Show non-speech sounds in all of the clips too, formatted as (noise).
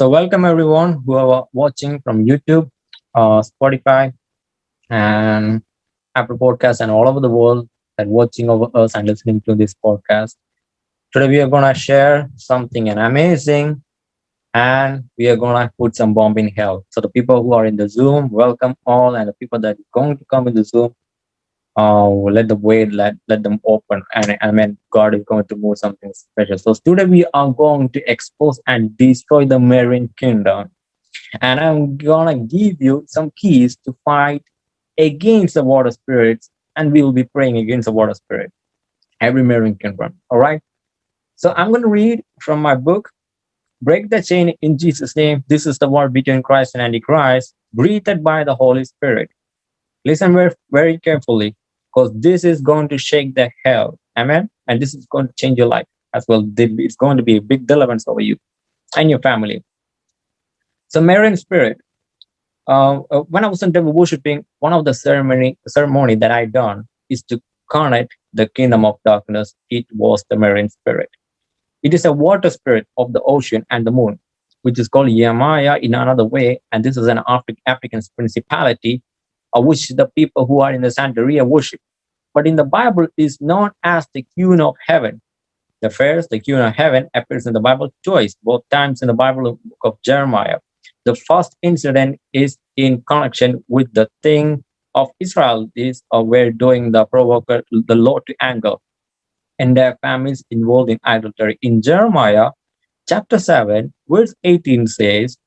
So welcome everyone who are watching from YouTube, uh, Spotify, and Apple Podcasts, and all over the world that watching over us and listening to this podcast. Today we are gonna share something amazing, and we are gonna put some bomb in hell. So the people who are in the Zoom, welcome all, and the people that are going to come in the Zoom, uh, let the way let let them open and i mean god is going to move something special. So today we are going to expose and destroy the marine kingdom. And i'm gonna give you some keys to fight against the water spirits and we will be praying against the water spirit. Every marine kingdom all right? So i'm going to read from my book break the chain in jesus name. This is the war between christ and antichrist breathed by the holy spirit. Listen very, very carefully because this is going to shake the hell amen? And this is going to change your life as well. It's going to be a big deliverance over you and your family. So marine spirit uh, uh, when i was in devil worshiping one of the ceremony ceremony that i done is to connect the kingdom of darkness. It was the marine spirit. It is a water spirit of the ocean and the moon which is called Yamaya in another way and this is an Afri african principality which the people who are in the Santeria worship. But in the Bible is known as the queen of heaven. The first, the queen of heaven, appears in the Bible twice, both times in the Bible book of Jeremiah. The first incident is in connection with the thing of Israel is uh, were doing the provoker the Lord to anger and their families involved in idolatry. In Jeremiah chapter 7, verse 18 says,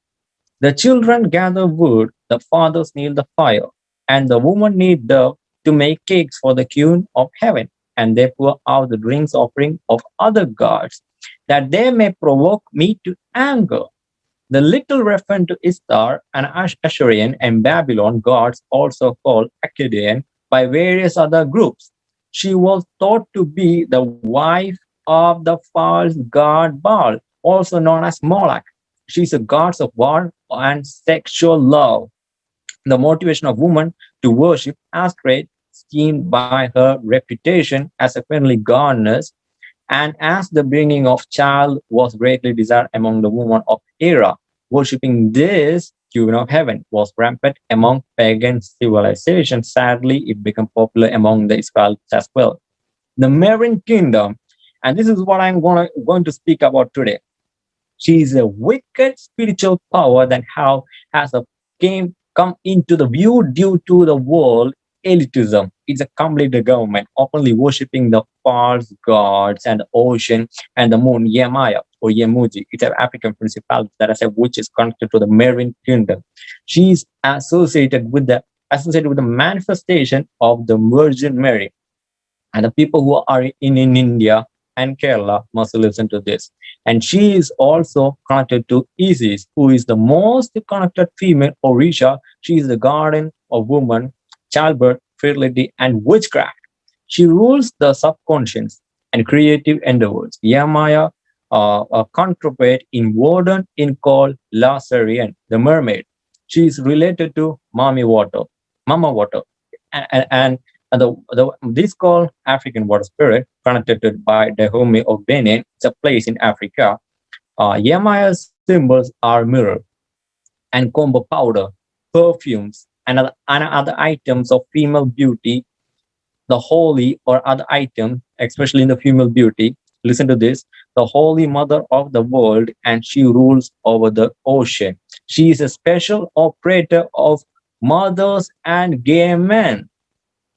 The children gather wood, the fathers kneel the fire, and the woman need dough to make cakes for the queen of heaven, and they pour out the drinks offering of other gods, that they may provoke me to anger. The little reference to Ishtar, an Assyrian and Babylon gods, also called Akkadian by various other groups. She was thought to be the wife of the false god Baal, also known as Moloch. She's a goddess of war and sexual love the motivation of woman to worship Astrid schemed by her reputation as a friendly goddess, and as the bringing of child was greatly desired among the women of era, worshipping this queen of heaven was rampant among pagan civilizations. Sadly, it became popular among the Israelites as well. The Marine Kingdom, and this is what I'm gonna, going to speak about today. She is a wicked spiritual power that how has a came come into the view due to the world elitism. It's a complete government openly worshipping the false gods and the ocean and the moon, Yemaya or Yemoja. It's an African principality that I said, which is connected to the Marine kingdom. She's associated with the associated with the manifestation of the Virgin Mary. And the people who are in, in India and Kerala must listen to this. And she is also connected to Isis, who is the most connected female Orisha. She is the guardian of woman, childbirth, fertility, and witchcraft. She rules the subconscious and creative endeavors. Yamaya, uh, a counterpart in Warden in called Lazarian, the mermaid. She is related to Mami Water, Mama Water, and, and and the, the, this called African water spirit, connected by the Dahomey of Benin, it's a place in Africa. Uh, Yamaya's symbols are mirror and combo powder, perfumes, and other, and other items of female beauty, the holy or other item, especially in the female beauty. Listen to this, the holy mother of the world, and she rules over the ocean. She is a special operator of mothers and gay men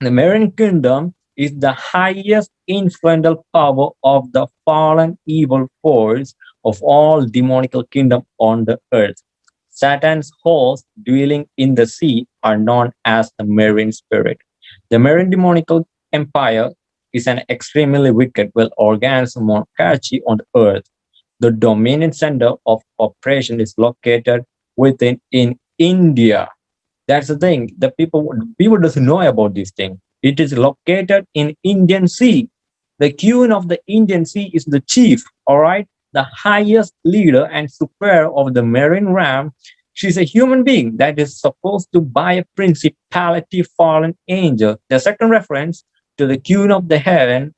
the Marine Kingdom is the highest influential power of the fallen evil force of all demonical kingdom on the earth. Satan's hosts dwelling in the sea are known as the marine spirit. The marine demonical empire is an extremely wicked, well-organized monarchy on the earth. The dominant center of operation is located within in India. That's the thing. The people people doesn't know about this thing. It is located in Indian Sea. The queen of the Indian Sea is the chief, all right, the highest leader and superior of the marine realm. She's a human being that is supposed to by a principality fallen angel. The second reference to the queen of the heaven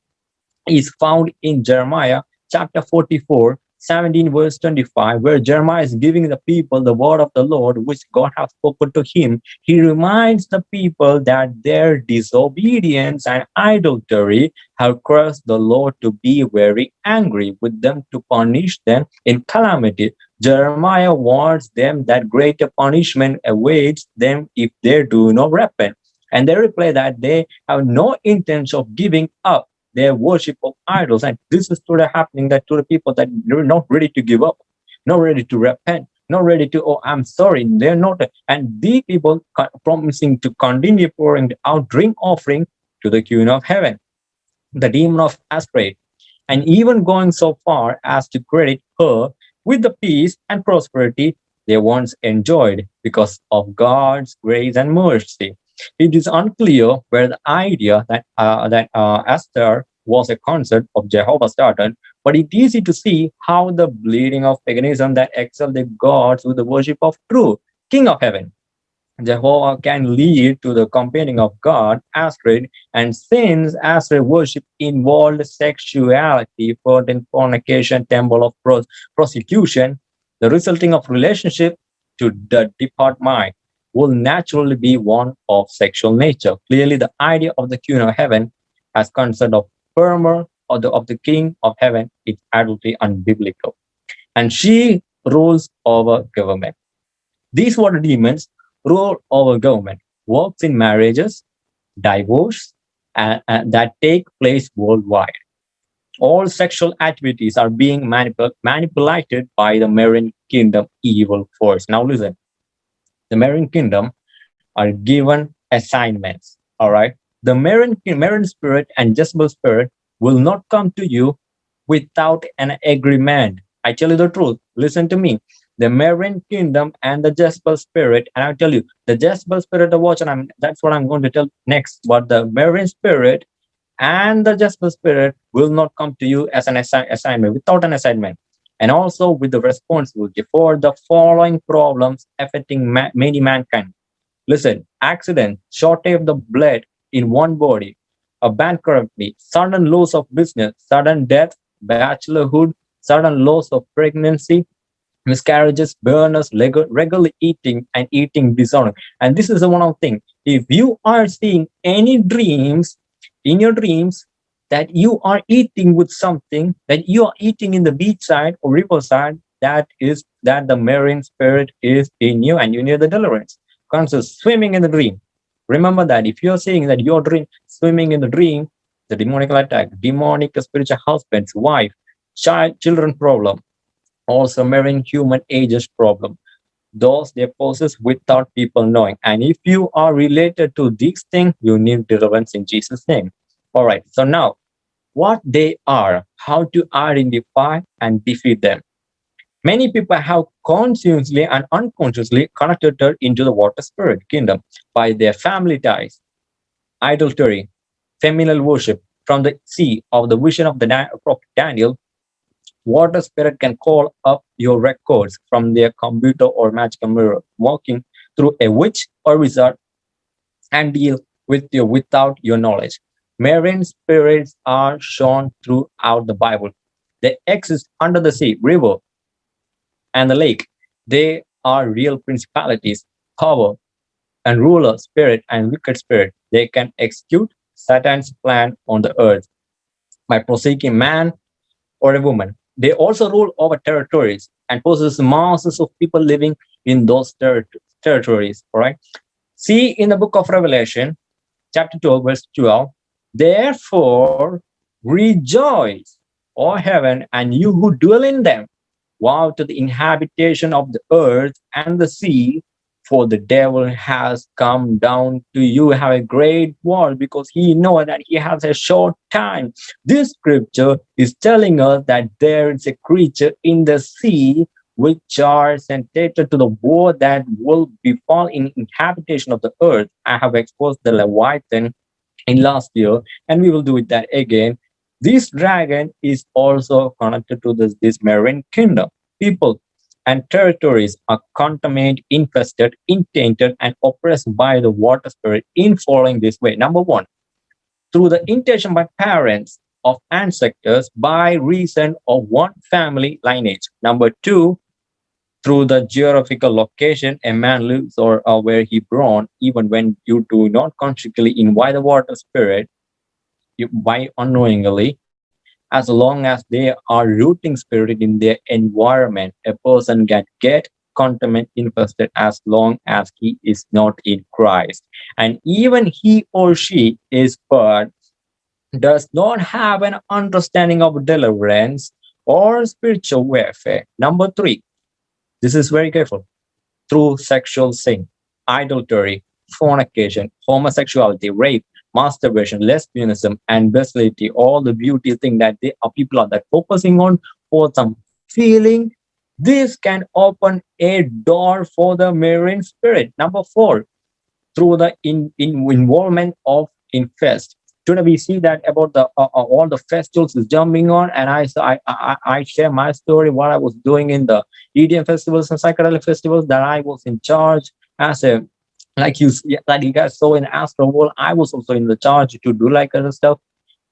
is found in Jeremiah chapter 44, 17 verse 25 where jeremiah is giving the people the word of the lord which god has spoken to him. He reminds the people that their disobedience and idolatry have caused the lord to be very angry with them to punish them in calamity. Jeremiah warns them that greater punishment awaits them if they do not repent. And they reply that they have no intention of giving up their worship of idols. And this is today happening that to the people that they're not ready to give up, not ready to repent, not ready to, oh, I'm sorry. They're not. And these people promising to continue pouring out drink offering to the Queen of Heaven, the demon of Asprey, and even going so far as to credit her with the peace and prosperity they once enjoyed because of God's grace and mercy. It is unclear where the idea that uh, that uh, Esther was a concept of Jehovah started, but it is easy to see how the bleeding of paganism that excelled the gods with the worship of true King of Heaven. Jehovah can lead to the companion of God, Astrid, and since Astrid worship involved sexuality, fertile fornication, temple of prostitution, the resulting of relationship to the depart mind will naturally be one of sexual nature. Clearly, the idea of the queen of heaven as concern of firmer or the of the king of heaven is adultly unbiblical. And she rules over government. These water demons rule over government, works in marriages, divorce, and, and that take place worldwide. All sexual activities are being manipul manipulated by the marine kingdom evil force. Now listen, the marine kingdom are given assignments. All right. The marine, marine spirit and Jezebel spirit will not come to you without an agreement. I tell you the truth. Listen to me. The marine kingdom and the Jezebel spirit, and I'll tell you the Jezebel spirit of watch, and I'm that's what I'm going to tell next. But the marine spirit and the Jezebel spirit will not come to you as an assi assignment without an assignment and also with the responsibility for the following problems affecting ma many mankind. Listen, accident, shortage of the blood in one body, a bankruptcy, sudden loss of business, sudden death, bachelorhood, sudden loss of pregnancy, miscarriages, burners, regular eating and eating disorder. And this is the one of thing. If you are seeing any dreams in your dreams that you are eating with something that you are eating in the beach side or riverside that is that the marine spirit is in you and you need the deliverance. Conscious swimming in the dream. Remember that if you're saying that you're dream swimming in the dream the demonic attack demonic spiritual husband's wife child children problem also marrying human ages problem. Those they possess without people knowing. And if you are related to these things you need deliverance in jesus name. All right so now what they are, how to identify and defeat them. Many people have consciously and unconsciously connected into the water spirit kingdom by their family ties, idolatry, feminine worship. From the sea of the vision of the prophet Daniel, water spirit can call up your records from their computer or magical mirror, walking through a witch or wizard and deal with you without your knowledge. Marine spirits are shown throughout the Bible. They exist under the sea, river, and the lake. They are real principalities, power, and ruler spirit and wicked spirit. They can execute Satan's plan on the earth by forsaking man or a woman. They also rule over territories and possess masses of people living in those ter territories. All right. See in the book of Revelation, chapter 12, verse 12, Therefore, rejoice, O heaven, and you who dwell in them. Vow to the inhabitation of the earth and the sea, for the devil has come down to you have a great war because he knows that he has a short time this scripture is telling us that there is a creature in the sea which are sentenced to the war that will befall in inhabitation of the earth i have exposed the leviathan in last year and we will do it that again. This dragon is also connected to this this marine kingdom. People and territories are contaminated infested intainted and oppressed by the water spirit in following this way. Number one through the intention by parents of ancestors by reason of one family lineage. Number two, through the geographical location a man lives or, or where he born, even when you do not consciously invite the water spirit, you, by unknowingly, as long as they are rooting spirit in their environment, a person can get contaminant infested as long as he is not in Christ. And even he or she is but does not have an understanding of deliverance or spiritual warfare. Number three, this is very careful. Through sexual sin, adultery, fornication, homosexuality, rape, masturbation, lesbianism, and bestiality, all the beauty thing that they are uh, people are that focusing on for some feeling. This can open a door for the marine spirit. Number four, through the in, in involvement of infest today we see that about the uh, uh, all the festivals is jumping on? And I, I i i share my story what i was doing in the edm festivals and psychedelic festivals that i was in charge as a like you like you guys saw in Astroworld i was also in the charge to do like other stuff.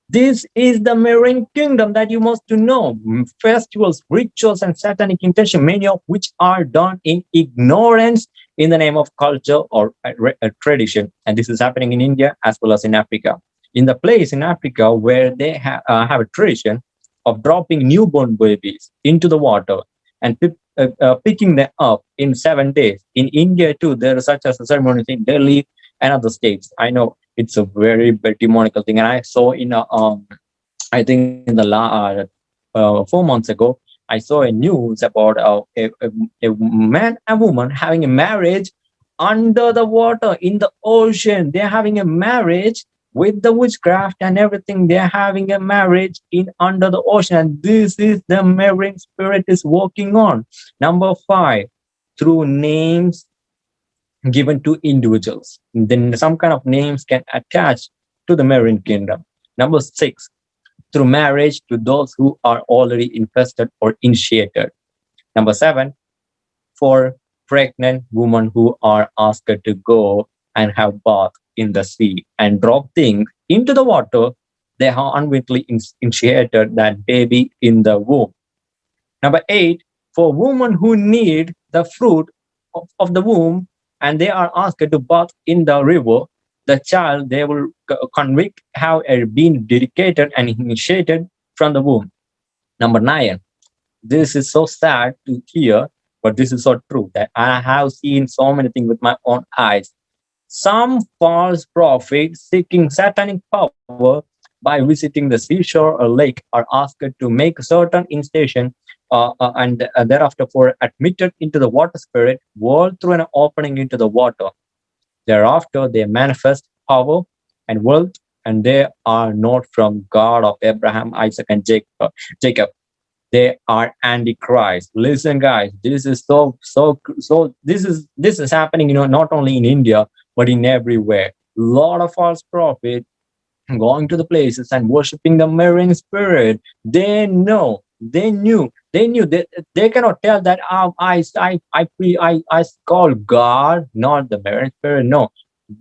This is the marine kingdom that you must to know. Festivals rituals and satanic intention many of which are done in ignorance in the name of culture or a, a tradition. And this is happening in india as well as in africa in the place in Africa where they ha uh, have a tradition of dropping newborn babies into the water and uh, uh, picking them up in seven days. In India too, there is such a ceremony in Delhi and other states. I know it's a very, very demonical thing. And I saw in a, um, I think in the la uh, uh, four months ago, I saw a news about uh, a, a, a man and woman having a marriage under the water in the ocean. They're having a marriage with the witchcraft and everything they're having a marriage in under the ocean and this is the marine spirit is working on. Number five through names given to individuals. Then some kind of names can attach to the marine kingdom. Number six through marriage to those who are already infested or initiated. Number seven for pregnant women who are asked to go and have bath in the sea and drop things into the water, they have unwittingly initiated that baby in the womb. Number eight, for women who need the fruit of, of the womb and they are asked to bath in the river, the child they will convict have been dedicated and initiated from the womb. Number nine, this is so sad to hear, but this is so true that I have seen so many things with my own eyes some false prophets seeking satanic power by visiting the seashore or lake are asked to make certain instation uh, uh, and uh, thereafter for admitted into the water spirit world through an opening into the water. Thereafter they manifest power and wealth and they are not from God of Abraham, Isaac, and Jacob. Jacob. They are antichrist. Listen, guys, this is so so so. This is this is happening, you know, not only in India but in everywhere. A lot of false prophets going to the places and worshiping the marine spirit. They know, they knew, they knew that they, they cannot tell that oh, I, I, I, I, I call God, not the marine spirit. No,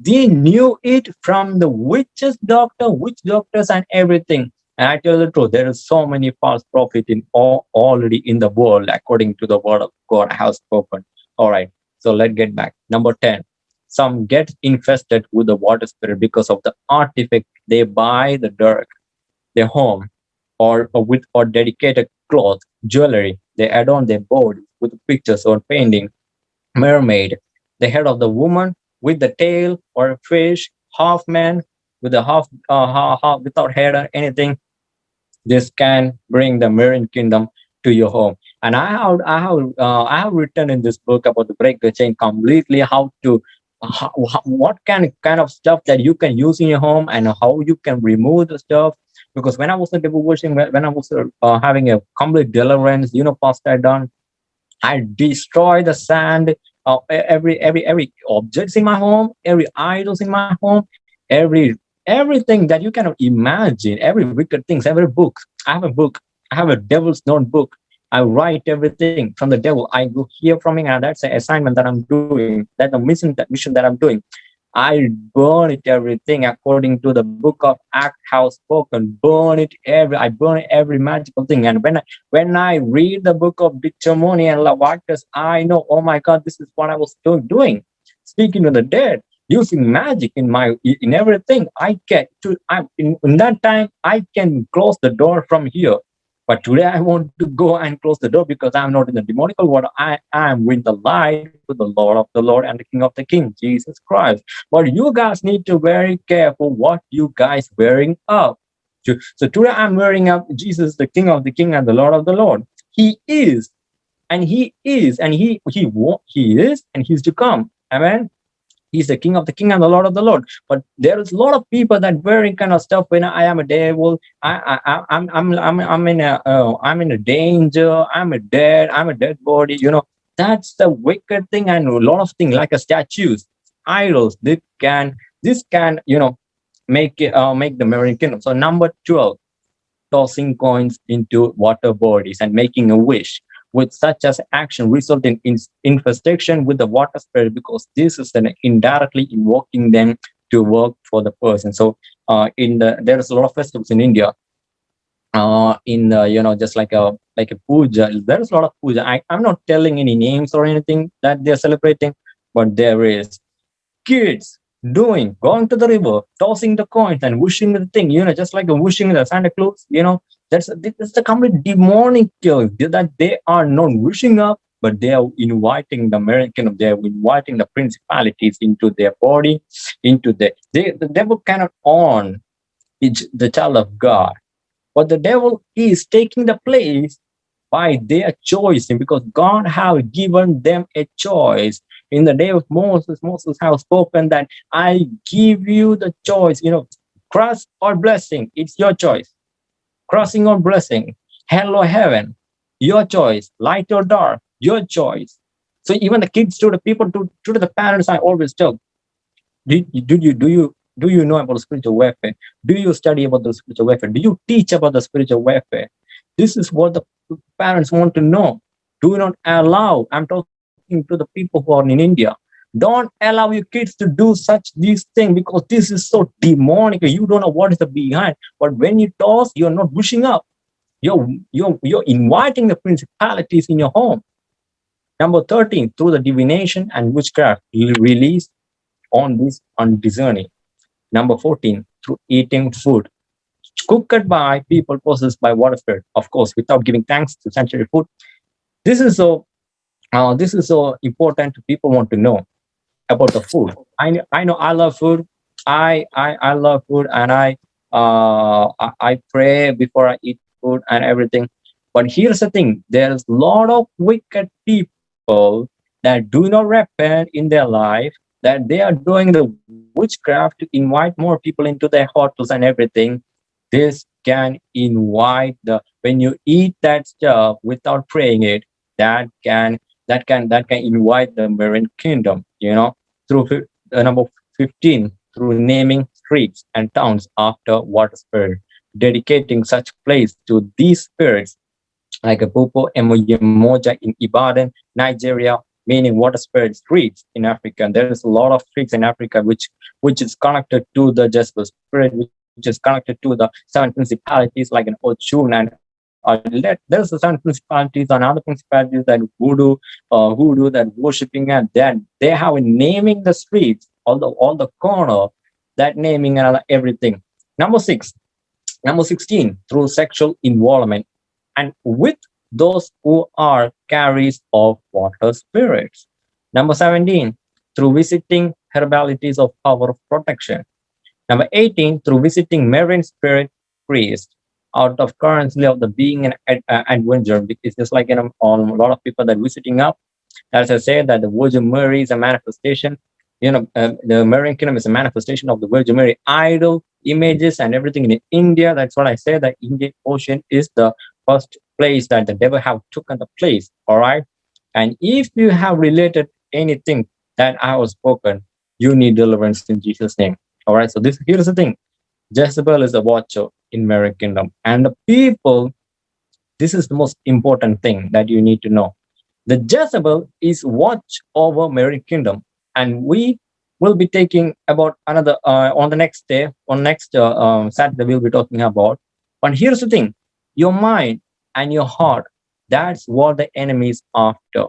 they knew it from the witches doctor, witch doctors and everything. And I tell the truth, there are so many false prophets in all, already in the world, according to the word of God has spoken. All right, so let's get back. Number 10, some get infested with the water spirit because of the artifact they buy the dirt their home or, or with or dedicated cloth jewelry. They adorn their board with pictures or painting mermaid the head of the woman with the tail or a fish half man with a half, uh, half, half without head or anything. This can bring the marine kingdom to your home. And i have i have uh, i have written in this book about the break the chain completely how to what kind kind of stuff that you can use in your home and how you can remove the stuff? Because when i was washing when i was uh, having a complete deliverance you know past i done i destroy the sand of every every every objects in my home every idols in my home every everything that you cannot imagine every wicked things every book. I have a book. I have a devil's notebook I write everything from the devil. I go hear from him, and that's the assignment that I'm doing. That's the mission that mission that I'm doing. I burn it everything according to the book of Act how spoken. Burn it every I burn every magical thing. And when I when I read the book of Deuteronomy and Leviticus, I know, oh my God, this is what I was doing. Speaking to the dead, using magic in my in everything. I get to I in, in that time I can close the door from here but today I want to go and close the door because I'm not in the demonical world. I am with the light with the Lord of the Lord and the King of the King, Jesus Christ. But you guys need to very careful what you guys wearing up. So today I'm wearing up Jesus, the King of the King and the Lord of the Lord. He is, and he is, and he he he is, and he's to come. Amen he's the king of the king and the lord of the lord. But there's a lot of people that wearing kind of stuff when i am a devil. I i i'm i'm i'm, I'm in a uh, i'm in a danger. I'm a dead. I'm a dead body you know. That's the wicked thing and a lot of things like a statues idols. This can this can you know make uh, make the American kingdom. So number 12 tossing coins into water bodies and making a wish with such as action result in, in infestation with the water spirit because this is an indirectly invoking them to work for the person. So uh, in the there's a lot of festivals in India. Uh, in the, you know just like a like a puja, there's a lot of puja. I, I'm not telling any names or anything that they're celebrating, but there is kids doing going to the river, tossing the coins and wishing the thing, you know, just like wishing the Santa Claus, you know, that's that's the complete demonic that they are not wishing up, but they are inviting the American, they are inviting the principalities into their body, into the they, the devil cannot own the child of God. But the devil is taking the place by their choice because God have given them a choice. In the day of Moses, Moses have spoken that I give you the choice, you know, cross or blessing, it's your choice crossing or blessing, hell or heaven, your choice, light or dark, your choice. So even the kids to the people to, to the parents, I always tell, do, do you do you do you know about spiritual warfare? Do you study about the spiritual warfare? Do you teach about the spiritual warfare? This is what the parents want to know. Do not allow, I'm talking to the people who are in India, don't allow your kids to do such these things because this is so demonic. You don't know what is the behind. But when you toss, you're not pushing up. You're you're you're inviting the principalities in your home. Number 13, through the divination and witchcraft release on this undiscerning. Number 14, through eating food cooked by people possessed by water spirit, of course, without giving thanks to sanctuary food. This is so uh, this is so important people want to know about the food. I I know I love food. I I I love food, and I uh I, I pray before I eat food and everything. But here's the thing: there's a lot of wicked people that do not repent in their life. That they are doing the witchcraft to invite more people into their hotels and everything. This can invite the when you eat that stuff without praying it. That can that can that can invite the marine kingdom you know through uh, number 15 through naming streets and towns after water spirit dedicating such place to these spirits like a Popo Yemoja in Ibadan, Nigeria, meaning water spirit streets in Africa. And there is a lot of streets in Africa which which is connected to the Jezebel spirit, which is connected to the seven principalities like an Ochun and uh, there's certain principalities and other principalities that voodoo, uh, voodoo that worshiping and then they have a naming the streets, all the all the corner, that naming and everything. Number six, number 16, through sexual involvement and with those who are carriers of water spirits. Number 17, through visiting herbalities of power of protection. Number 18, through visiting marine spirit priests out of currency of the being an uh, adventure because just like you know on a lot of people that visiting up as i said that the virgin mary is a manifestation you know uh, the marine kingdom is a manifestation of the virgin mary. Idol images and everything in india that's what i said that indian ocean is the first place that the devil have taken the place all right? And if you have related anything that i was spoken you need deliverance in jesus name all right? So this here's the thing. Jezebel is a watcher in Mary Kingdom. And the people, this is the most important thing that you need to know. The Jezebel is watch over Mary Kingdom. And we we'll be taking about another uh, on the next day on next uh, um, saturday we'll be talking about but here's the thing your mind and your heart that's what the enemy is after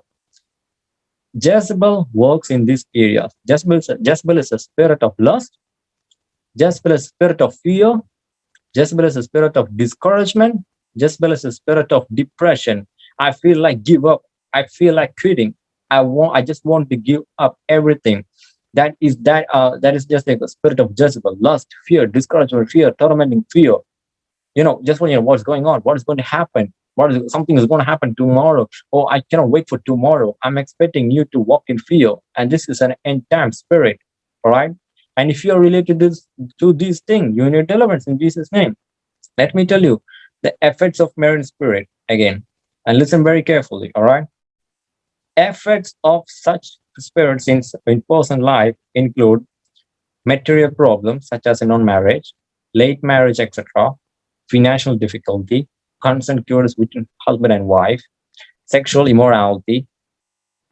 jezebel works in these areas jezebel, jezebel is a spirit of lust jezebel is a spirit of fear jezebel is a spirit of discouragement jezebel is a spirit of depression i feel like give up i feel like quitting i want i just want to give up everything that is that uh that is just like a spirit of Jezebel, lust, fear, discouragement, fear, tormenting fear. You know, just when you know what's going on, what is going to happen, what is something is going to happen tomorrow. Oh, I cannot wait for tomorrow. I'm expecting you to walk in fear, and this is an end time spirit. All right. And if you are related to this to these things, you need deliverance in Jesus' name. Let me tell you the effects of marine spirit again, and listen very carefully. All right. Effects of such spirits in, in personal life include material problems such as a non-marriage, late marriage, etc., financial difficulty, constant cures between husband and wife, sexual immorality,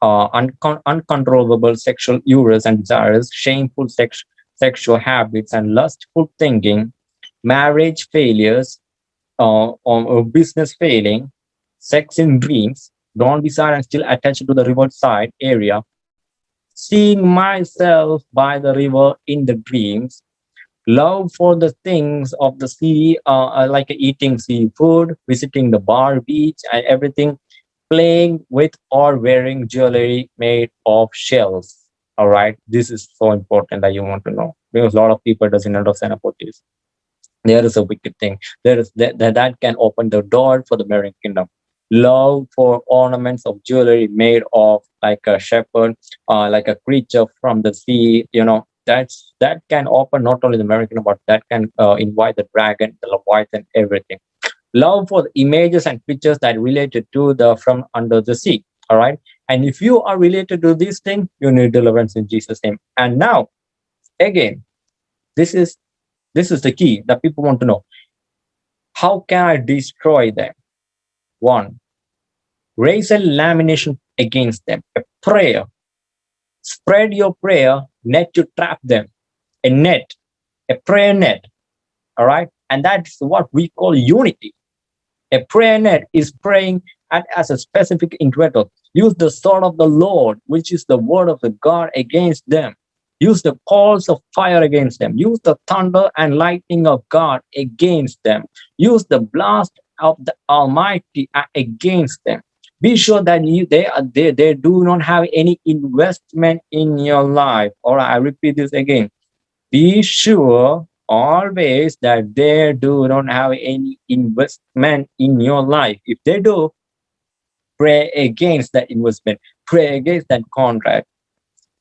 uh, uncon uncontrollable sexual urges and desires, shameful sex sexual habits and lustful thinking, marriage failures, uh, or business failing, sex in dreams, don't be silent, still attached to the riverside area, seeing myself by the river in the dreams, love for the things of the sea, uh, like eating seafood, visiting the bar, beach, and everything, playing with or wearing jewelry made of shells. All right, this is so important that you want to know because a lot of people doesn't understand about this. There is a wicked thing. There is that, that, that can open the door for the marine kingdom love for ornaments of jewelry made of like a shepherd, uh, like a creature from the sea, you know, that's that can open not only the American, but that can uh, invite the dragon, the Leviathan, everything. Love for the images and pictures that related to the from under the sea. All right. And if you are related to these things, you need deliverance in Jesus' name. And now, again, this is this is the key that people want to know. How can I destroy them? One, raise a lamination against them, a prayer. Spread your prayer net to trap them, a net, a prayer net. All right. And that's what we call unity. A prayer net is praying at, as a specific individual. Use the sword of the Lord, which is the word of the God against them. Use the calls of fire against them. Use the thunder and lightning of God against them. Use the blast of the Almighty against them. Be sure that you they are they, they do not have any investment in your life. Or I repeat this again. Be sure always that they do not have any investment in your life. If they do, pray against that investment, pray against that contract,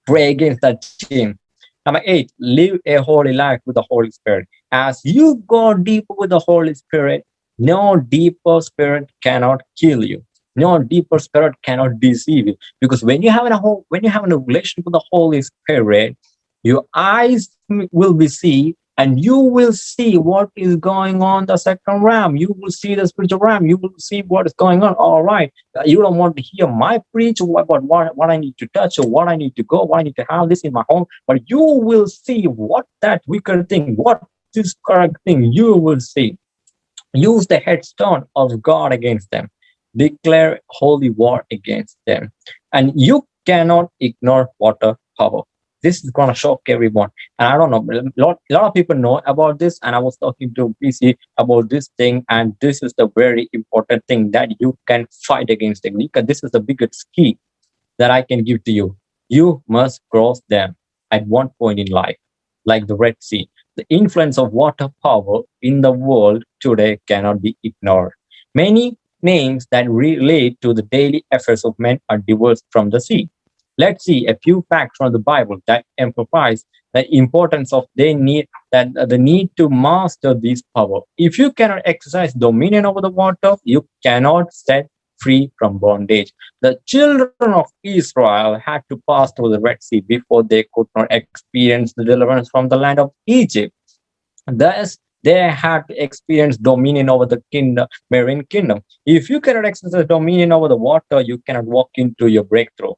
pray against that team. Number eight, live a holy life with the Holy Spirit. As you go deeper with the Holy Spirit, no deeper spirit cannot kill you. No deeper spirit cannot deceive you. Because when you have a whole, when you have a relationship with the Holy Spirit, your eyes will be see and you will see what is going on the second realm you will see the spiritual realm you will see what is going on. All right. Uh, you don't want to hear my preach. What, what, what, what i need to touch or what i need to go what i need to have this in my home. But you will see what that wicked thing what this correct thing you will see. Use the headstone of God against them, declare holy war against them. And you cannot ignore water power. This is going to shock everyone. And I don't know, a lot, lot of people know about this. And I was talking to PC about this thing. And this is the very important thing that you can fight against. Because this is the biggest key that I can give to you. You must cross them at one point in life, like the Red Sea the influence of water power in the world today cannot be ignored. Many names that relate to the daily affairs of men are divorced from the sea. Let's see a few facts from the Bible that emphasize the importance of they need that the need to master this power. If you cannot exercise dominion over the water, you cannot set free from bondage. The children of Israel had to pass through the Red Sea before they could not experience the deliverance from the land of Egypt. Thus, they had to experience dominion over the kingdom, marine kingdom. If you cannot exercise dominion over the water, you cannot walk into your breakthrough.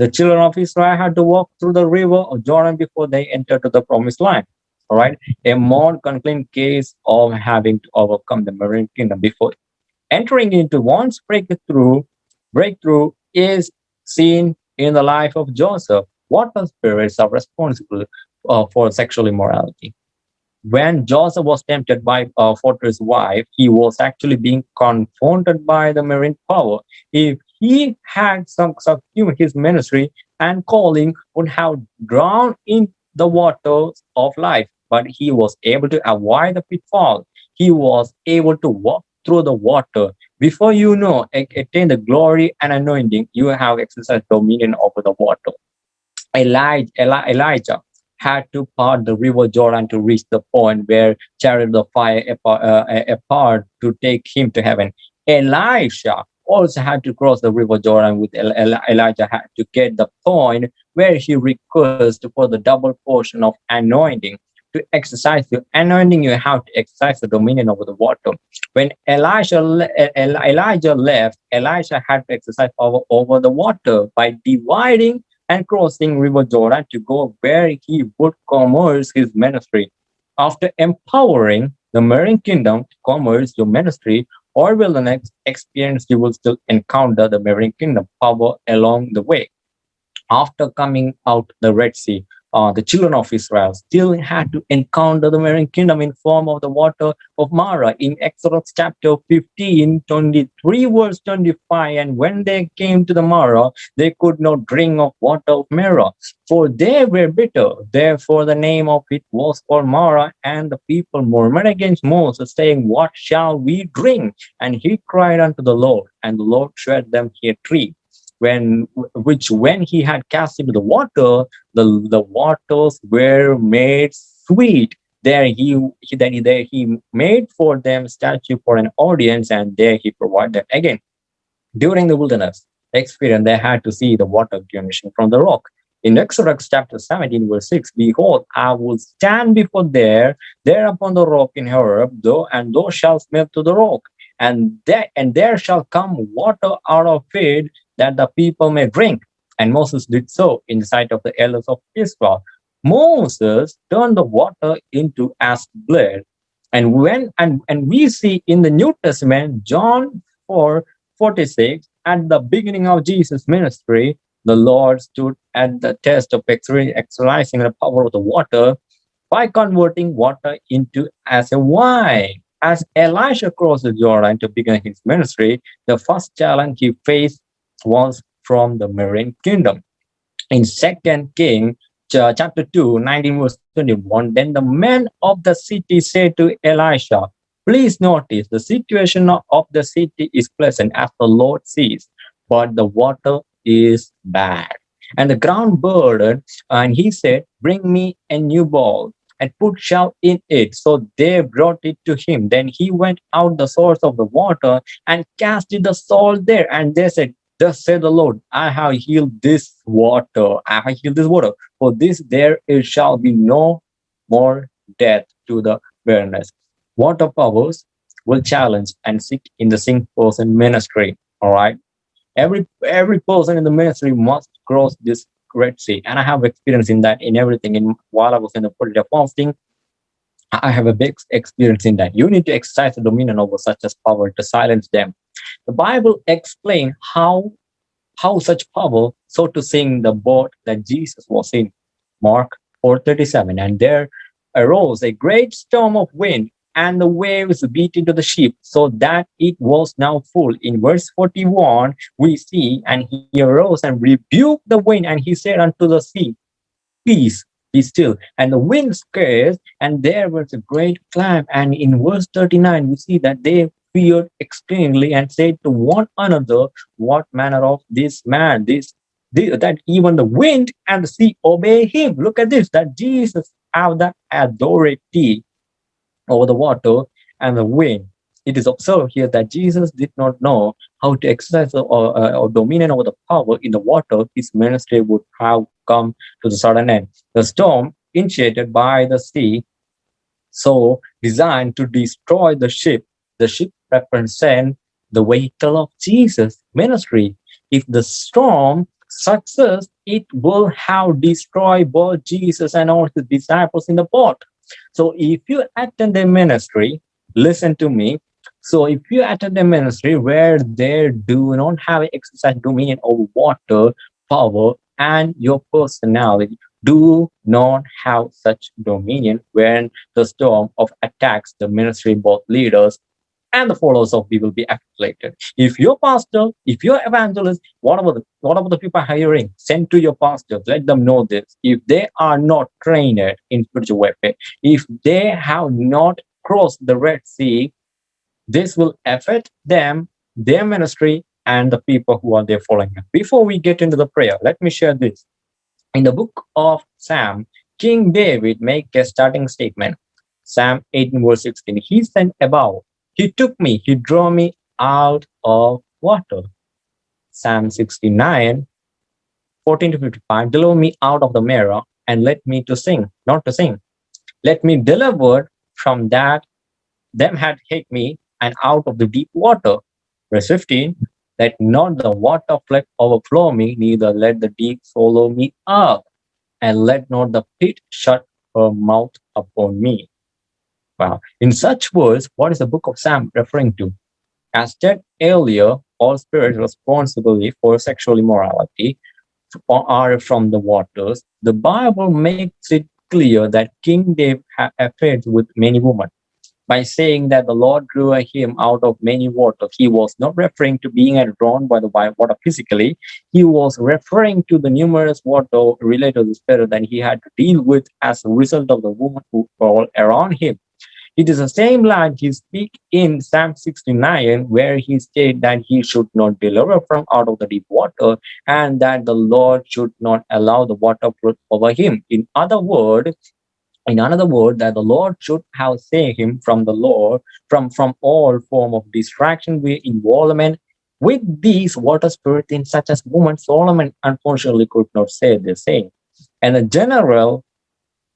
The children of Israel had to walk through the river of Jordan before they entered to the promised land. All right, a more concrete case of having to overcome the marine kingdom before entering into one's breakthrough. Breakthrough is seen in the life of Joseph. What spirits are responsible uh, for sexual immorality? when Joseph was tempted by uh, Potiphar's wife, he was actually being confronted by the marine power. If he had some subsumed his ministry and calling would have drowned in the waters of life, but he was able to avoid the pitfall. He was able to walk through the water. Before you know, attain the glory and anointing, you have exercised dominion over the water. Elijah, Elijah had to part the river Jordan to reach the point where chariot of fire apart, uh, apart to take him to heaven. Elisha also had to cross the river Jordan with Elijah had to get the point where he requests for the double portion of anointing. To exercise the anointing, you have to exercise the dominion over the water. When Elijah, Elijah left, Elijah had to exercise power over the water by dividing and crossing River Jordan to go where he would commerce his ministry. After empowering the marine kingdom to commerce your ministry, or will the next experience you will still encounter the marine kingdom power along the way. After coming out the Red Sea, uh, the children of Israel still had to encounter the marine kingdom in form of the water of Marah in Exodus chapter 15, 23 verse 25. And when they came to the Marah, they could not drink of water of Marah, for they were bitter. Therefore the name of it was called Marah, and the people murmured against Moses, saying, What shall we drink? And he cried unto the Lord, and the Lord showed them a tree when which when he had cast into the water, the, the waters were made sweet. There he, he then there he made for them statue for an audience, and there he provided again. During the wilderness experience, they had to see the water gushing from the rock. In Exodus chapter 17, verse 6, Behold, I will stand before there, there upon the rock in Horeb, though, and thou shalt smell to the rock, and there and there shall come water out of it that the people may drink. And Moses did so in the sight of the elders of Israel. Moses turned the water into as blood. And when and, and we see in the New Testament, John 4 46, at the beginning of Jesus' ministry, the Lord stood at the test of exercising the power of the water by converting water into as a wine. As Elisha crossed the Jordan to begin his ministry, the first challenge he faced was from the marine kingdom. In Second King chapter 2, 19 verse 21, then the men of the city said to Elisha, Please notice the situation of the city is pleasant as the Lord sees, but the water is bad. And the ground burdened, and he said, Bring me a new bowl and put salt in it. So they brought it to him. Then he went out the source of the water and casted the salt there. And they said, Thus said the Lord, I have healed this water. I have healed this water. For this there it shall be no more death to the wilderness. Water powers will challenge and seek in the same person ministry. All right. Every every person in the ministry must cross this Red Sea. And I have experience in that in everything. In while I was in the political fasting, I have a big experience in that. You need to exercise the dominion over such as power to silence them the Bible explains how how such power, so to sing the boat that Jesus was in. Mark 4:37. And there arose a great storm of wind, and the waves beat into the ship, so that it was now full. In verse 41, we see, and he arose and rebuked the wind, and he said unto the sea, Peace, be still. And the wind scares, and there was a great climb. And in verse 39, we see that they feared extremely and said to one another, What manner of this man, this, this that even the wind and the sea obey him. Look at this, that Jesus have that authority over the water and the wind. It is observed here that Jesus did not know how to exercise or, uh, or dominion over the power in the water. His ministry would have come to the sudden end. The storm, initiated by the sea, so designed to destroy the ship, the ship represent the vehicle of Jesus' ministry. If the storm success, it will have destroyed both Jesus and all his disciples in the boat. So if you attend a ministry, listen to me. So if you attend a ministry where they do not have exercise dominion over water, power, and your personality, do not have such dominion when the storm of attacks the ministry both leaders and the followers of people will be afflicted. If your pastor, if your evangelist, whatever the whatever the people hiring, send to your pastors, let them know this. If they are not trained in spiritual warfare, if they have not crossed the Red Sea, this will affect them, their ministry, and the people who are there following them. Before we get into the prayer, let me share this. In the book of Psalm, King David make a starting statement. Psalm 18 verse 16. He said above, he took me, he drew me out of water. Psalm 69, 14 to 55. Deliver me out of the mirror and let me to sing, not to sing. Let me deliver from that them had hit me and out of the deep water. Verse 15, let not the water flood overflow me, neither let the deep swallow me up, and let not the pit shut her mouth upon me. Wow. In such words, what is the book of Psalm referring to? As said earlier, all spirits responsible for sexual immorality are from the waters. The Bible makes it clear that King David had affairs with many women. By saying that the Lord drew him out of many waters, he was not referring to being drawn by the water physically. He was referring to the numerous water related to the spirit that he had to deal with as a result of the women who were around him. It is the same line he speak in Psalm 69, where he stated that he should not deliver from out of the deep water and that the Lord should not allow the water flood over him. In other words, in another word, that the Lord should have saved him from the Lord, from, from all form of distraction, with involvement with these water spirits in such as woman. Solomon unfortunately could not say the same. And the general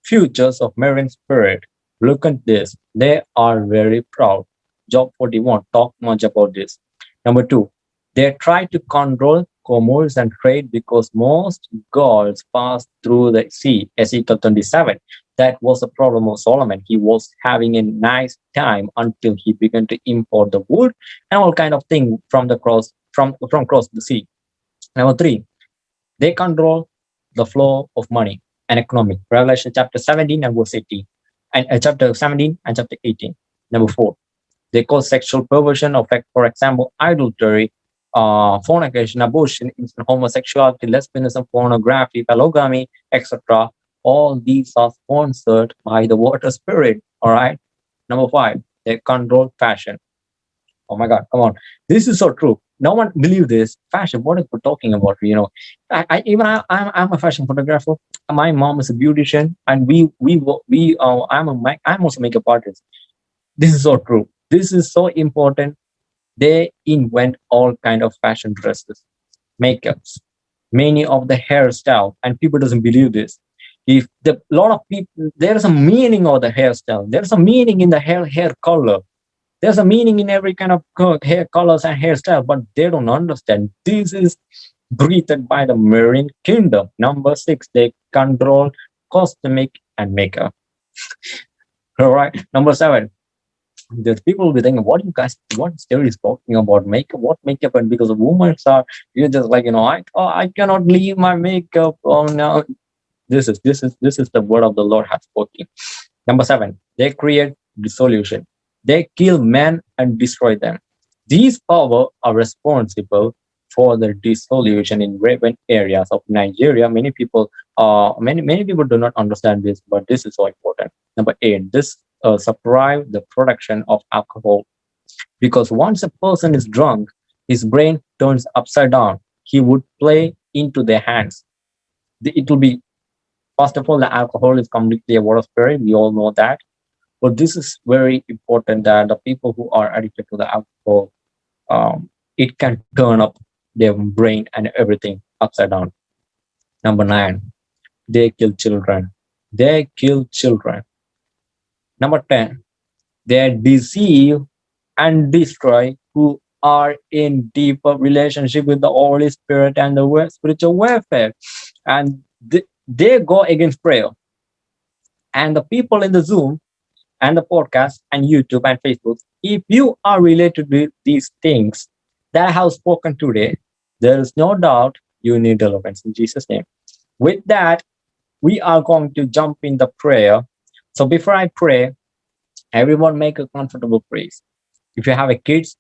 futures of marine spirit Look at this. They are very proud. Job 41 talk much about this. Number two, they try to control commerce and trade because most gods pass through the sea. Ezekiel 27. That was the problem of Solomon. He was having a nice time until he began to import the wood and all kind of thing from the cross from from across the sea. Number three, they control the flow of money and economic. Revelation chapter 17 and verse 18 and uh, chapter 17 and chapter 18. Number four, they call sexual perversion of, for example, adultery, uh, fornication, abortion, homosexuality, lesbianism, pornography, polygamy, etc. All these are sponsored by the water spirit. All right. Number five, they control fashion. Oh my God, come on. This is so true no one believe this fashion. What are we talking about you know? I, I even I, I'm, I'm a fashion photographer. My mom is a beautician and we we we uh, i'm a i'm also makeup artist. This is so true. This is so important. They invent all kind of fashion dresses makeups many of the hairstyle and people doesn't believe this. If the lot of people there's a meaning of the hairstyle. There's a meaning in the hair hair color there's a meaning in every kind of hair colors and hairstyle, but they don't understand. This is breathed by the marine kingdom. Number six, they control cosmetic and makeup. (laughs) All right. Number seven, there's people will be thinking, what you guys, what story is talking about makeup? What makeup? And because of women are, you're just like, you know, I, oh, I cannot leave my makeup. Oh no, this is this is this is the word of the Lord has spoken. Number seven, they create dissolution. They kill men and destroy them. These power are responsible for the dissolution in urban areas of Nigeria. Many people, uh, many many people do not understand this, but this is so important. Number eight, this uh, suppress the production of alcohol, because once a person is drunk, his brain turns upside down. He would play into their hands. It will be first of all, the alcohol is completely a water spirit. We all know that. But this is very important that the people who are addicted to the alcohol, um, it can turn up their brain and everything upside down. Number nine, they kill children. They kill children. Number 10, they deceive and destroy who are in deeper relationship with the Holy Spirit and the spiritual warfare. And th they go against prayer. And the people in the Zoom and the podcast and YouTube and Facebook, if you are related with these things that I have spoken today, there is no doubt you need deliverance in Jesus' name. With that, we are going to jump in the prayer. So before I pray, everyone make a comfortable place. If you have a kids,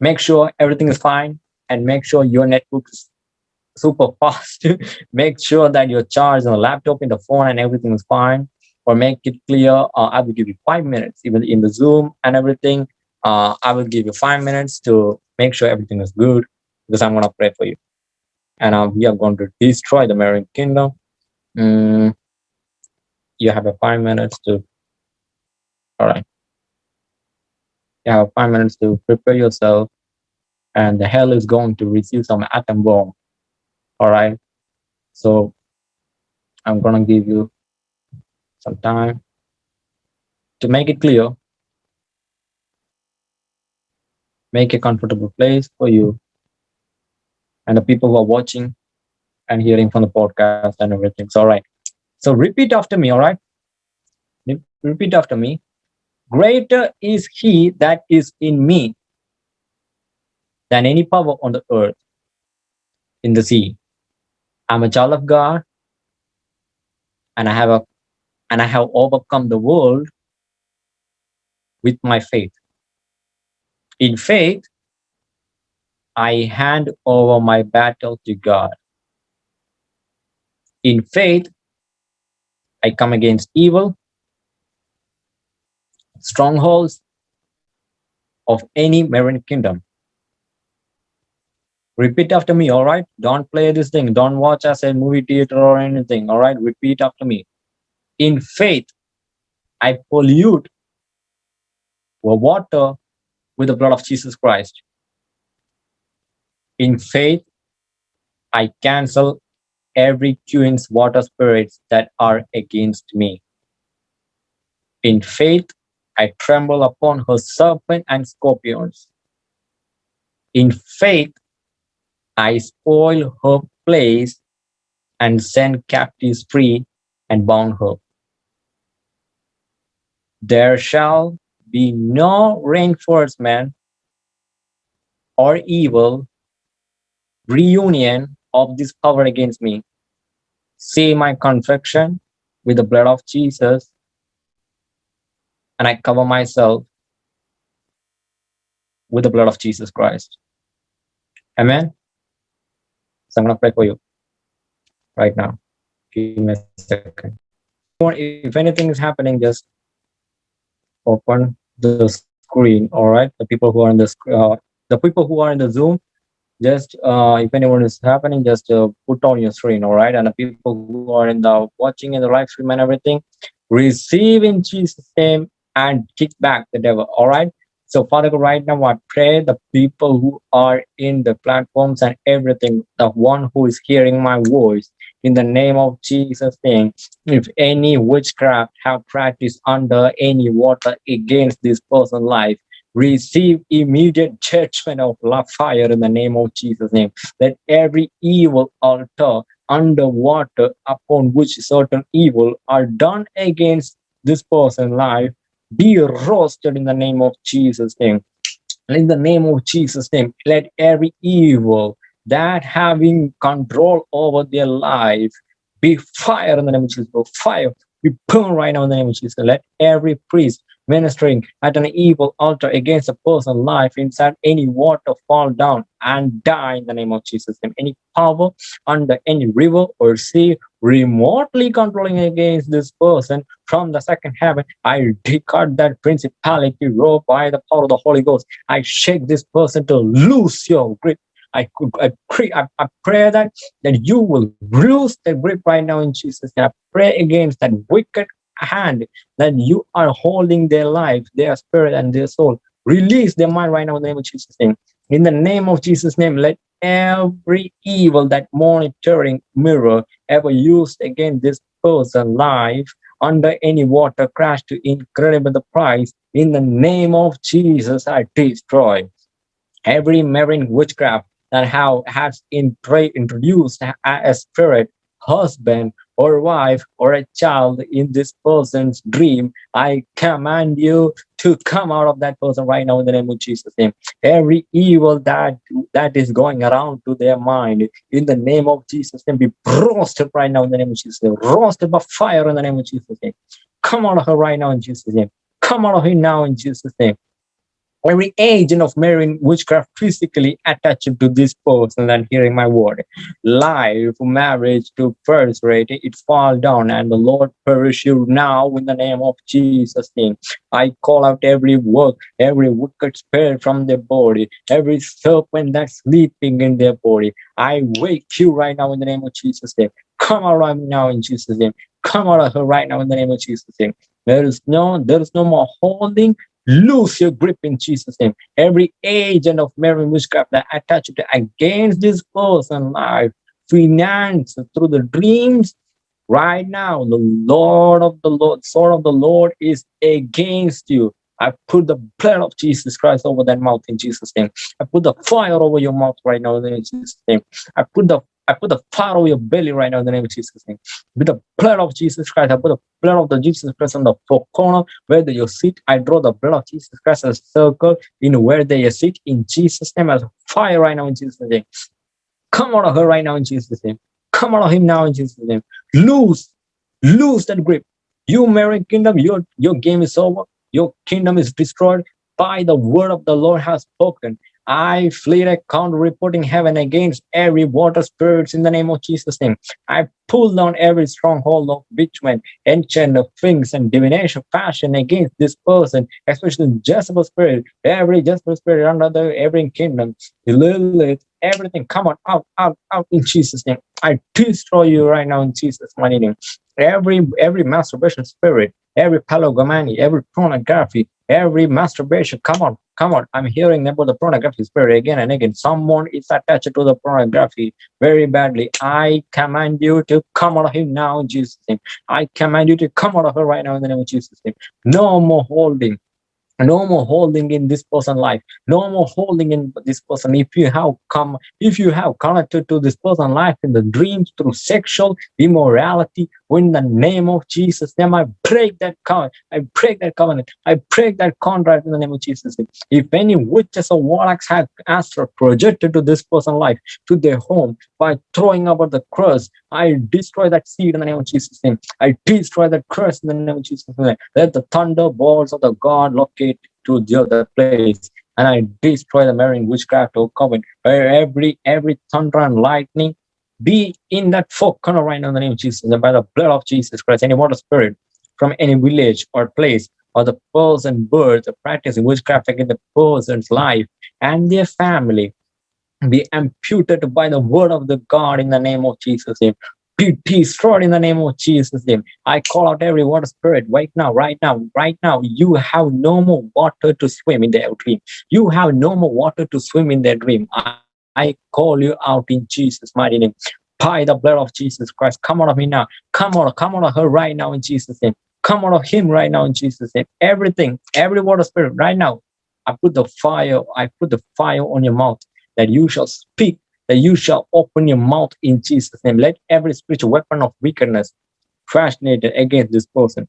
make sure everything is fine and make sure your network is super (laughs) fast. make sure that your charge on the laptop, in the phone, and everything is fine. Or make it clear. Uh, I will give you five minutes, even in the Zoom and everything. Uh, I will give you five minutes to make sure everything is good because I'm gonna pray for you. And uh, we are going to destroy the marine kingdom. Mm, you have a five minutes to. All right. You have five minutes to prepare yourself, and the hell is going to receive some atom bomb. All right. So I'm gonna give you some time to make it clear. Make a comfortable place for you and the people who are watching and hearing from the podcast and everything. So, all right. So repeat after me. All right. Repeat after me. Greater is he that is in me than any power on the earth, in the sea. I'm a child of God, and I have a and I have overcome the world with my faith. In faith, I hand over my battle to God. In faith, I come against evil, strongholds of any marine kingdom. Repeat after me, all right? Don't play this thing. Don't watch as a movie theater or anything, all right? Repeat after me. In faith, I pollute the water with the blood of Jesus Christ. In faith, I cancel every twins water spirits that are against me. In faith, I tremble upon her serpent and scorpions. In faith, I spoil her place and send captives free and bound her. There shall be no reinforcement or evil reunion of this power against me. See my confession with the blood of Jesus, and I cover myself with the blood of Jesus Christ. Amen. So I'm going to pray for you right now. Give me a second. If anything is happening, just open the screen. All right. The people who are in the uh, the people who are in the Zoom, just uh, if anyone is happening just uh, put on your screen all right and the people who are in the watching in the live stream and everything receive in jesus name and kick back the devil all right so father God, right now i pray the people who are in the platforms and everything the one who is hearing my voice in the name of jesus name if any witchcraft have practiced under any water against this person's life receive immediate judgment of love fire in the name of Jesus' name. That every evil altar underwater upon which certain evil are done against this person's life be roasted in the name of Jesus' name. And in the name of Jesus' name, let every evil that having control over their life be fire in the name of Jesus. Go Fire be burned right now in the name of Jesus. Let every priest ministering at an evil altar against a person's life inside any water fall down and die in the name of Jesus. And any power under any river or sea remotely controlling against this person from the second heaven, I discard that principality rope by the power of the Holy Ghost. I shake this person to lose your grip I I pray I, I, pray that that you will lose the grip right now in Jesus. I pray against that wicked hand that you are holding their life, their spirit, and their soul. Release their mind right now in the name of Jesus' name. In the name of Jesus' name, let every evil that monitoring mirror ever used against this person life under any water crash to incredible the price in the name of Jesus I destroy every marine witchcraft that how has in, introduced a, spirit husband or wife or a child in this person's dream, I command you to come out of that person right now in the name of Jesus' name. Every evil that that is going around to their mind, in the name of Jesus' name, be roasted right now in the name of Jesus'. Roasted by fire in the name of Jesus' name. Come out of her right now in Jesus' name. Come out of him now in Jesus' name every agent of marine witchcraft physically attached to this person and hearing my word. Life, marriage to first rate, it fall down and the Lord perish you now in the name of Jesus' name. I call out every work, every wicked spirit from their body, every serpent that's sleeping in their body. I wake you right now in the name of Jesus' name. Come out now in Jesus' name. Come out of her right now in the name of Jesus' name. There is no, there is no more holding, lose your grip in Jesus' name. Every agent of marine witchcraft that attached against this person life, finance through the dreams, right now, the Lord of the Lord, sword of the Lord is against you. I put the blood of Jesus Christ over that mouth in Jesus' name. I put the fire over your mouth right now in Jesus' name. I put the I put the fire over your belly right now in the name of Jesus' name. With the blood of Jesus Christ, I put the blood of the Jesus Christ on the four corner where you sit. I draw the blood of Jesus Christ as a circle in where they sit in Jesus' name as fire right now in Jesus' name. Come out of her right now in Jesus' name. Come out of him now in Jesus' name. Lose, lose that grip. You marine kingdom, your your game is over. Your kingdom is destroyed by the word of the Lord has spoken. I flee a counter reporting heaven against every water spirits in the name of Jesus' name. I pull down every stronghold of witchment, enchant of things and divination fashion against this person, especially Jezebel spirit, every Jezebel spirit under the every kingdom, Lilith, everything. Come on, out, out, out in Jesus' name. I destroy you right now in Jesus' mighty name. Every every masturbation spirit, every polygamy, every pornography, every masturbation. Come on, come on. I'm hearing about the pornography spirit again and again. Someone is attached to the pornography very badly. I command you to come out of him now in Jesus' name. I command you to come out of her right now in the name of Jesus' name. No more holding no more holding in this person life no more holding in this person if you have come if you have connected to this person life in the dreams through sexual immorality in the name of jesus name i break that covenant. I break that covenant. I break that contract in the name of jesus. If any witches or warlocks have astral projected to this person life to their home by throwing over the curse i destroy that seed in the name of jesus. Name i destroy that curse in the name of jesus. Name let the thunderbolts of the god locate to the other place and I destroy the marine witchcraft or covenant. every every thunder and lightning be in that four corner right now in the name of Jesus and by the blood of Jesus Christ, any water spirit from any village or place or the person, birds, or practicing witchcraft against the person's life and their family be imputed by the word of the God in the name of Jesus' name be destroyed in the name of Jesus' name. I call out every water spirit right now, right now, right now. You have no more water to swim in their dream. You have no more water to swim in their dream. I, I call you out in Jesus' mighty name. By the blood of Jesus Christ, come out of me now. Come out, come out of her right now in Jesus' name. Come out of him right now in Jesus' name. Everything, every water spirit right now. I put the fire, I put the fire on your mouth that you shall speak that you shall open your mouth in Jesus' name. Let every spiritual weapon of wickedness fashioned against this person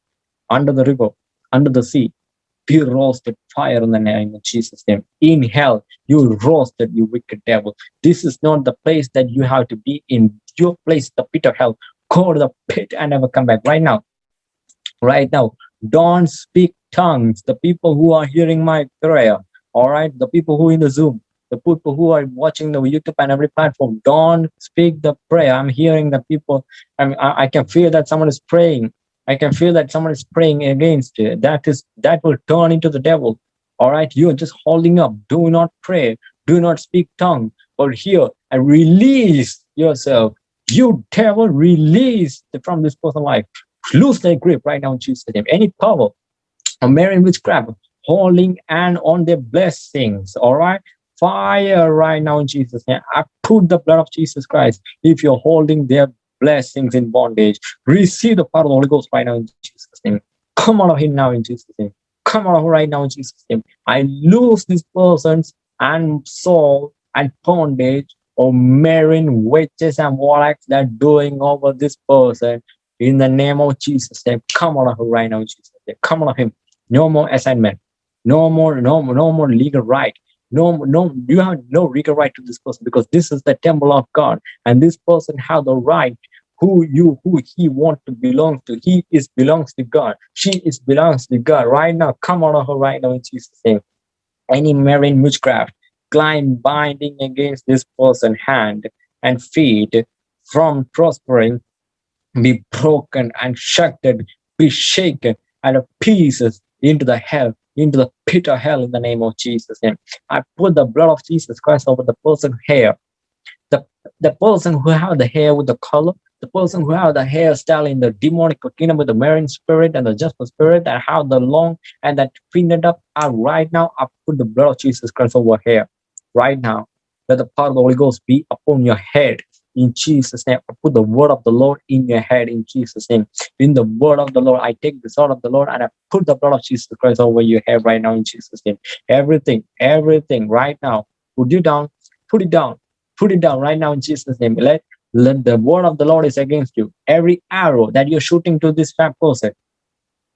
under the river, under the sea, be roasted fire in the name of Jesus' name. In hell, you roasted, you wicked devil. This is not the place that you have to be in. Your place, the pit of hell. Go to the pit and never come back. Right now, right now, don't speak tongues. The people who are hearing my prayer, all right, the people who in the Zoom, the people who are watching the YouTube and every platform, don't speak the prayer. I'm hearing the people, I, mean, I, I can feel that someone is praying. I can feel that someone is praying against you. That is that will turn into the devil. All right, you're just holding up. Do not pray. Do not speak tongue. But here, and release yourself. You devil, release from this person's life. Lose their grip right now in Jesus' name. Any power, a marine witchcraft, holding and on their blessings. All right, fire right now in Jesus' name. I put the blood of Jesus Christ. If you're holding their blessings in bondage, receive the power of the Holy Ghost right now in Jesus' name. Come out of him now in Jesus' name. Come out of him right now in Jesus' name. I lose this person's and soul and bondage or marine witches and warlocks that are doing over this person in the name of Jesus. Name, come out of him right now, in Jesus. Name. Come out of him. No more assignment. No more, no, more. no more legal right. No, no, you have no legal right to this person because this is the temple of God, and this person have the right who you who he want to belong to. He is belongs to God. She is belongs to God. Right now, come out of her right now in Jesus' name. Any marine witchcraft, climb binding against this person hand and feet from prospering, be broken and shattered, be shaken and pieces into the hell, into the pit of hell in the name of Jesus. name. I put the blood of Jesus Christ over the person's hair. The, the person who have the hair with the color, the person who have the hairstyle in the demonic kingdom with the marine spirit and the justice spirit that have the long and that pinned up are right now I put the blood of Jesus Christ over here right now let the power of the Holy Ghost be upon your head in Jesus name. Put the word of the Lord in your head in Jesus name. In the word of the Lord I take the sword of the Lord and I put the blood of Jesus Christ over your head right now in Jesus name. Everything everything right now put it down put it down put it down right now in Jesus name. Let let the word of the Lord is against you. Every arrow that you're shooting to this fat person,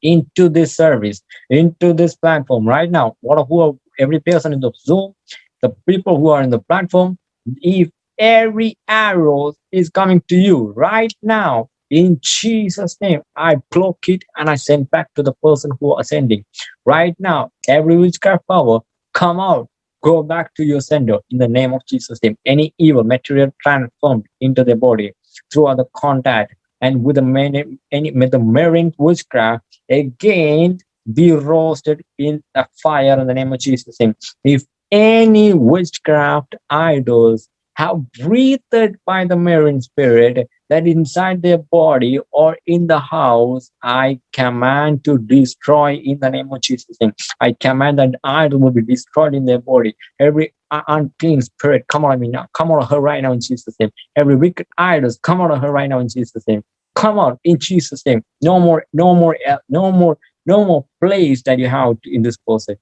into this service, into this platform right now, what who are, every person in the Zoom, the people who are in the platform, if every arrow is coming to you right now, in Jesus' name, I block it and I send back to the person who are sending. Right now, every witchcraft power, come out go back to your sender in the name of Jesus' name. Any evil material transformed into the body through other contact and with the many, any with the marine witchcraft again be roasted in a fire in the name of Jesus' name. If any witchcraft idols have breathed by the marine spirit that inside their body or in the house, I command to destroy in the name of Jesus. Name. I command that idol will be destroyed in their body. Every unclean spirit, come on me now. Come on her right now in Jesus' name. Every wicked idols, come on her right now in Jesus' name. Come on in Jesus' name. No more, no more, no more, no more place that you have in this person.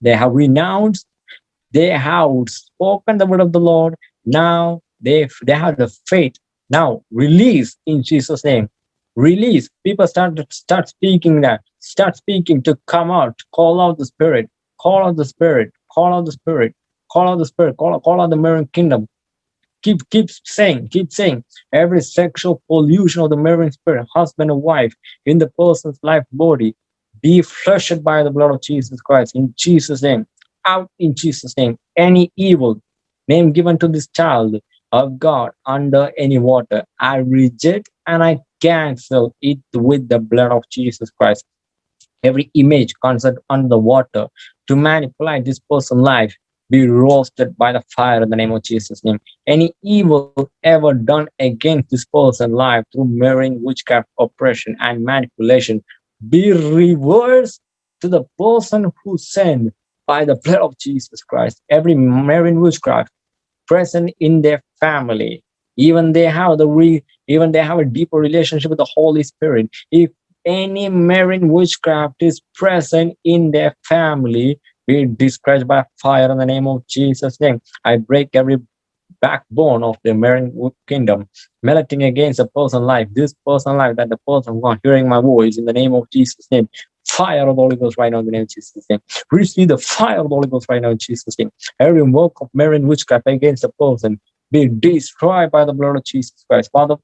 They have renounced, they have spoken the word of the Lord, now they they have the faith. Now release in Jesus' name. Release. People start start speaking that. Start speaking to come out. Call out the spirit. Call out the spirit. Call out the spirit. Call out the spirit. Call out, call out the marine kingdom. Keep keep saying, keep saying. Every sexual pollution of the marine spirit, husband and wife, in the person's life body, be flushed by the blood of Jesus Christ. In Jesus' name. Out in Jesus' name. Any evil name given to this child of God under any water. I reject and I cancel it with the blood of Jesus Christ. Every image concept under the water to manipulate this person's life be roasted by the fire in the name of Jesus' name. Any evil ever done against this person's life through marine witchcraft, oppression, and manipulation be reversed to the person who sinned by the blood of Jesus Christ. Every marine witchcraft present in their family. Even they have the re even they have a deeper relationship with the holy spirit. If any marine witchcraft is present in their family be destroyed by fire in the name of jesus name i break every backbone of the marine kingdom melting against a person life. This person life that the person are hearing my voice in the name of jesus name fire of the Holy Ghost right now in the name of Jesus' name. Receive the fire of the Holy Ghost right now in Jesus' name. Every work of marine witchcraft against the person be destroyed by the blood of Jesus Christ. Father,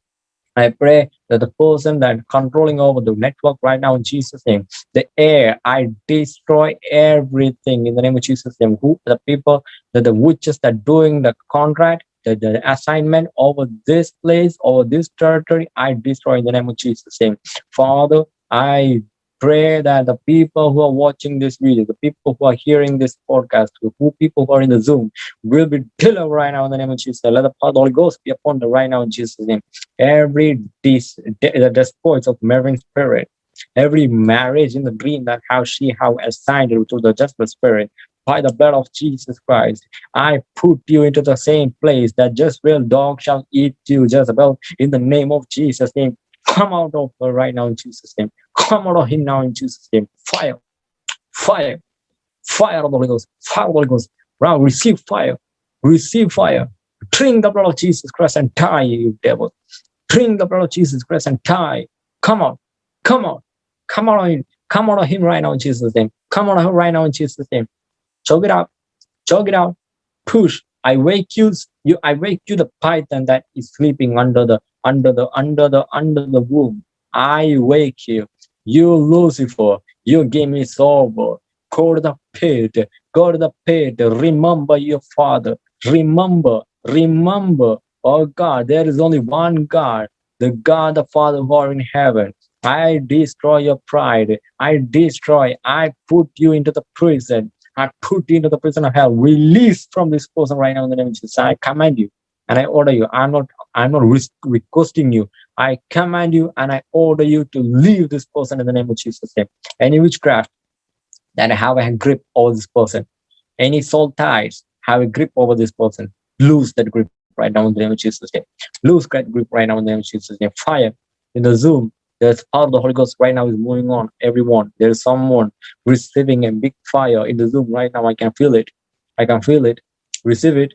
I pray that the person that controlling over the network right now in Jesus' name, the air, I destroy everything in the name of Jesus' name. Who the people that the witches that doing the contract, the, the assignment over this place, over this territory, I destroy in the name of Jesus' name. Father, I pray that the people who are watching this video, the people who are hearing this podcast, the people who are in the Zoom will be delivered right now in the name of Jesus. Let the power of the Holy Ghost be upon them right now in Jesus' name. Every dis- the despoils of marine spirit, every marriage in the dream that how she how assigned to the judgment spirit by the blood of Jesus Christ, I put you into the same place that Jezebel dog shall eat you, Jezebel, in the name of Jesus' name. Come out of her right now in Jesus' name. Come out of him now in Jesus' name. Fire, fire, fire of the Holy Ghost, fire of the Holy Ghost, Now receive fire. Receive fire. Drink the blood of Jesus Christ and die, you devil. Drink the blood of Jesus Christ and die. Come on. Come on. Come on. Come out of him right now in Jesus' name. Come out of him right now in Jesus' name. Choke it out. Choke it out. Push. I wake you. You. I wake you, the python that is sleeping under the under the under the under the womb. I wake you. You Lucifer. Your game is over. Go to the pit. Go to the pit. Remember your father. Remember. Remember. Oh God, there is only one God. The God, the Father who are in heaven. I destroy your pride. I destroy. I put you into the prison. I put you into the prison of hell. Release from this person right now in the name of Jesus. I command you and I order you. I'm not. I'm not requesting you. I command you and I order you to leave this person in the name of Jesus. Name. Any witchcraft that have a grip over this person, any soul ties have a grip over this person. Lose that grip right now in the name of Jesus. Name. Lose that grip right now in the name of Jesus. Name. Fire in the Zoom there's power of the Holy Ghost right now is moving on everyone. There's someone receiving a big fire in the Zoom right now. I can feel it. I can feel it. Receive it.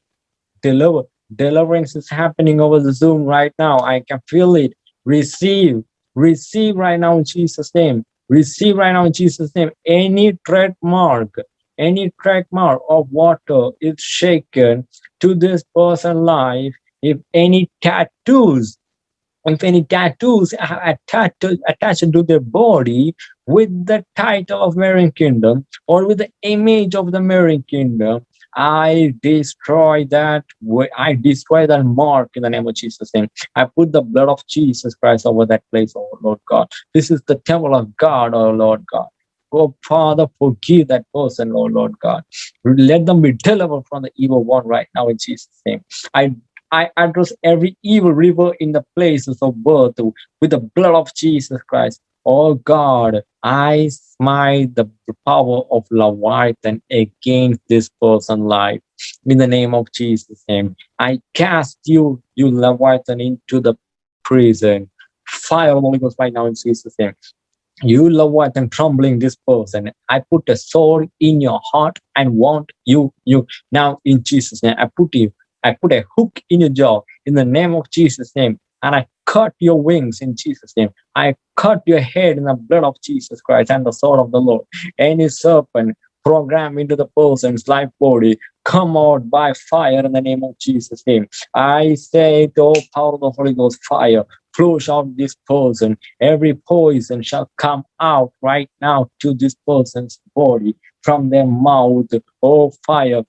Deliver. Deliverance is happening over the Zoom right now. I can feel it. Receive. Receive right now in Jesus' name. Receive right now in Jesus' name. Any trademark, any trademark of water is shaken to this person's life. If any tattoos if any tattoos are attached attached to their body with the title of Marine Kingdom or with the image of the Marine Kingdom, I destroy that. I destroy that mark in the name of Jesus' name. I put the blood of Jesus Christ over that place, oh Lord God. This is the temple of God, oh Lord God. Oh Father, forgive that person, oh Lord God. Let them be delivered from the evil one right now in Jesus' name. I I address every evil river in the places of birth with the blood of Jesus Christ. Oh God, I smite the power of Leviathan against this person's life. In the name of Jesus' name, I cast you, you Leviathan, into the prison. Fire of Holy Ghost right now in Jesus' name. You Leviathan troubling this person. I put a sword in your heart and want you, you now in Jesus' name. I put you I put a hook in your jaw in the name of Jesus' name, and I cut your wings in Jesus' name. I cut your head in the blood of Jesus Christ and the sword of the Lord. Any serpent program into the person's life body come out by fire in the name of Jesus' name. I say, the power of the Holy Ghost fire, flush out this person. Every poison shall come out right now to this person's body from their mouth. Oh, fire,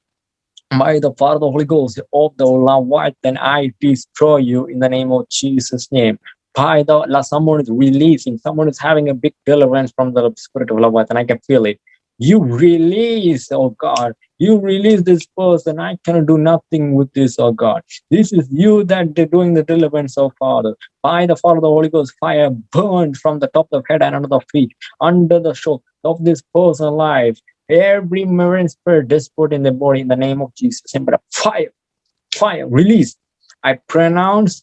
by the power of the Holy Ghost of the Lord, then I destroy you in the name of Jesus' name. By the someone is releasing, someone is having a big deliverance from the spirit of love, and I can feel it. You release, oh God, you release this person. I cannot do nothing with this, oh God. This is you that doing the deliverance, oh Father. By the of the Holy Ghost, fire burned from the top of the head and under the feet, under the shoulder of this person's life every marine spirit despot in the body in the name of Jesus. But fire, fire, release. I pronounce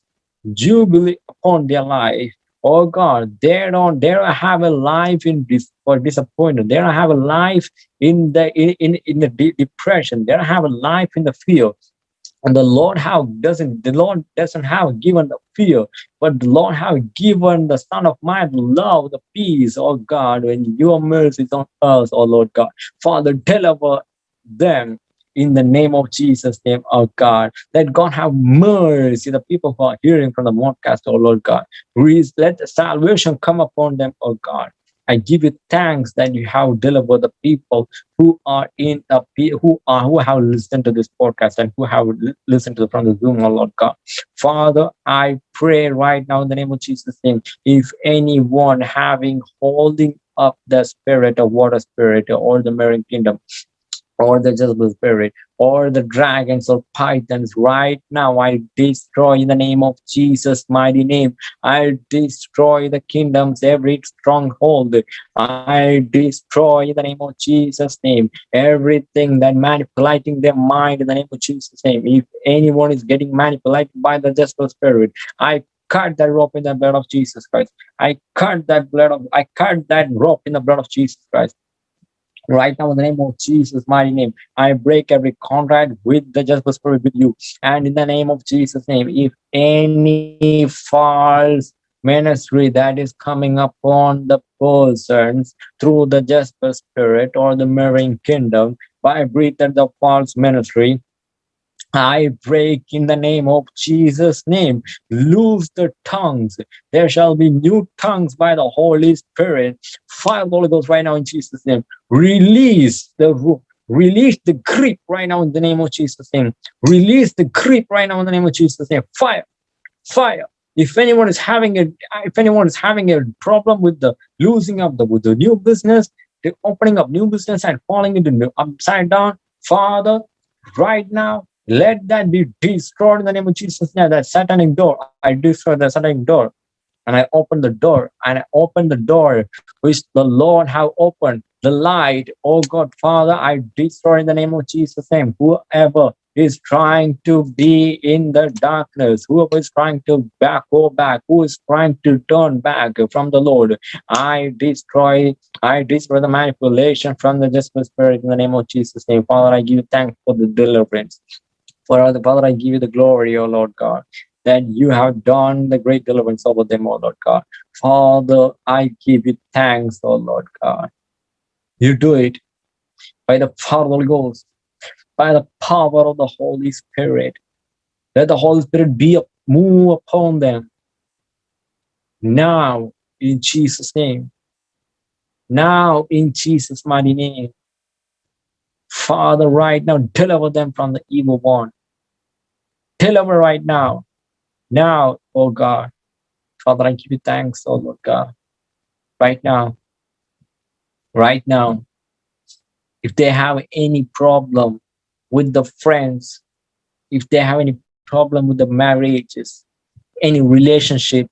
jubilee upon their life. Oh God, they don't they don't have a life in this for disappointment. They don't have a life in the in, in, in the de depression. They don't have a life in the fear. And the Lord how doesn't the Lord doesn't have given the fear, but the Lord have given the Son of Man love, the peace, oh God, when your mercy is on us, oh Lord God. Father, deliver them in the name of Jesus' name, oh God. Let God have mercy. The people who are hearing from the podcast, oh Lord God. please Let salvation come upon them, oh God. I give you thanks that you have delivered the people who are in the who are who have listened to this podcast and who have listened to the, from the Zoom, oh Lord God. Father, I pray right now in the name of Jesus' name, if anyone having holding up the spirit of water spirit or the marine kingdom, or the Jezebel spirit or the dragons or pythons right now i destroy in the name of jesus mighty name. I destroy the kingdoms every stronghold. I destroy in the name of jesus name. Everything that manipulating their mind in the name of jesus name. If anyone is getting manipulated by the Jezebel spirit i cut that rope in the blood of jesus christ. I cut that blood of i cut that rope in the blood of jesus christ Right now, in the name of Jesus' mighty name, I break every contract with the just spirit with you. And in the name of Jesus' name, if any false ministry that is coming upon the persons through the Jasper spirit or the marine kingdom by breathing the false ministry I break in the name of Jesus' name. Loose the tongues. There shall be new tongues by the Holy Spirit. Fire the Holy Ghost right now in Jesus' name. Release the release the grip right now in the name of Jesus' name. Release the grip right now in the name of Jesus' name. Fire, fire. If anyone is having a if anyone is having a problem with the losing of the with the new business, the opening of new business and falling into new upside down, Father, right now let that be destroyed in the name of Jesus. Now that satanic door, I destroy the satanic door. And I open the door, and I open the door which the Lord have opened. The light, oh God, Father, I destroy in the name of Jesus' name. Whoever is trying to be in the darkness, whoever is trying to back, go back, who is trying to turn back from the Lord, I destroy, I destroy the manipulation from the just spirit in the name of Jesus' name. Father, I give thanks for the deliverance. For the Father, I give you the glory, O Lord God, that you have done the great deliverance over them, O Lord God. Father, I give you thanks, O Lord God. You do it by the power of the Holy Ghost, by the power of the Holy Spirit. Let the Holy Spirit be a move upon them now in Jesus' name. Now in Jesus' mighty name. Father, right now, deliver them from the evil one. Deliver right now. Now, oh God. Father, I give you thanks, oh Lord God. Right now. Right now. If they have any problem with the friends, if they have any problem with the marriages, any relationship,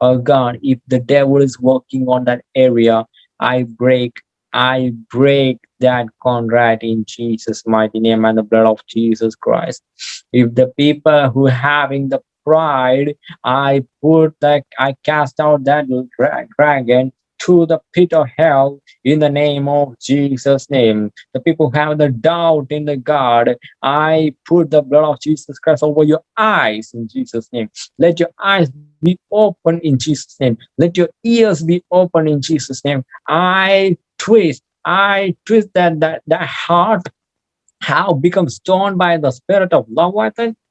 oh God, if the devil is working on that area, I break, I break that contract in Jesus' mighty name and the blood of Jesus Christ. If the people who having the pride, I put that, I cast out that dragon to the pit of hell in the name of Jesus' name. The people who have the doubt in the God, I put the blood of Jesus Christ over your eyes in Jesus' name. Let your eyes be open in Jesus' name. Let your ears be open in Jesus' name. I twist I twist that that, that heart how become stone by the spirit of love,